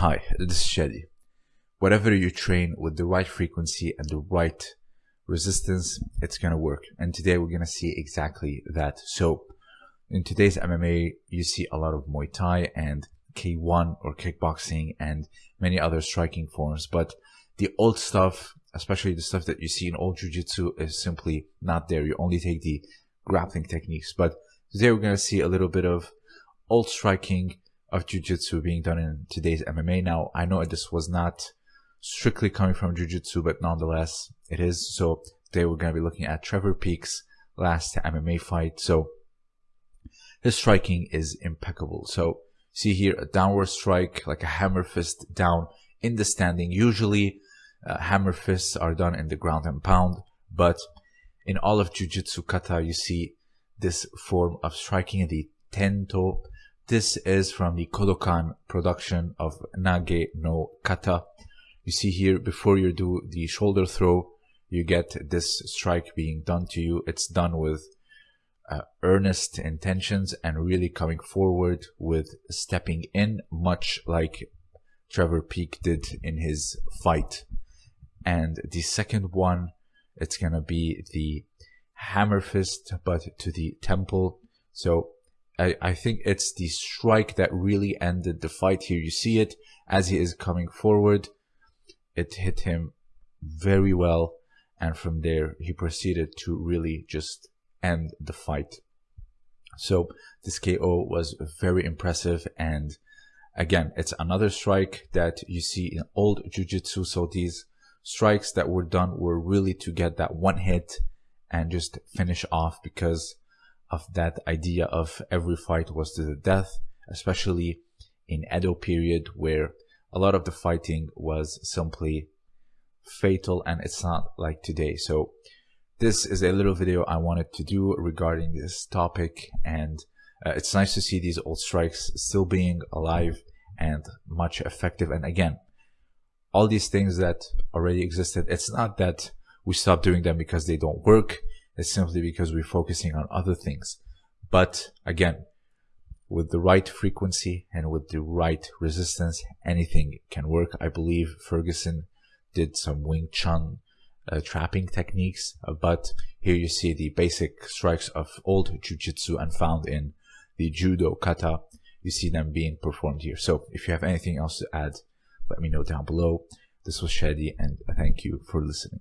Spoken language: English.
Hi, this is Shadi. Whatever you train with the right frequency and the right resistance, it's gonna work. And today we're gonna see exactly that. So in today's MMA, you see a lot of Muay Thai and K1 or kickboxing and many other striking forms. But the old stuff, especially the stuff that you see in old Jiu-Jitsu is simply not there. You only take the grappling techniques. But today we're gonna see a little bit of old striking of jiu-jitsu being done in today's MMA. Now, I know this was not strictly coming from jiu-jitsu, but nonetheless, it is. So today we're going to be looking at Trevor Peek's last MMA fight. So his striking is impeccable. So see here a downward strike, like a hammer fist down in the standing. Usually uh, hammer fists are done in the ground and pound, but in all of jiu-jitsu kata, you see this form of striking the tento this is from the Kodokan production of Nage no Kata. You see here, before you do the shoulder throw, you get this strike being done to you. It's done with uh, earnest intentions and really coming forward with stepping in, much like Trevor Peek did in his fight. And the second one, it's gonna be the hammer fist, but to the temple. So I, I think it's the strike that really ended the fight here. You see it as he is coming forward. It hit him very well. And from there, he proceeded to really just end the fight. So this KO was very impressive. And again, it's another strike that you see in old jiu-jitsu. So these strikes that were done were really to get that one hit and just finish off because of that idea of every fight was to the death, especially in Edo period where a lot of the fighting was simply fatal and it's not like today. So this is a little video I wanted to do regarding this topic and uh, it's nice to see these old strikes still being alive and much effective. And again, all these things that already existed, it's not that we stop doing them because they don't work is simply because we're focusing on other things. But again, with the right frequency and with the right resistance, anything can work. I believe Ferguson did some Wing Chun uh, trapping techniques, uh, but here you see the basic strikes of old Jiu-Jitsu and found in the Judo Kata. You see them being performed here. So if you have anything else to add, let me know down below. This was Shadi and thank you for listening.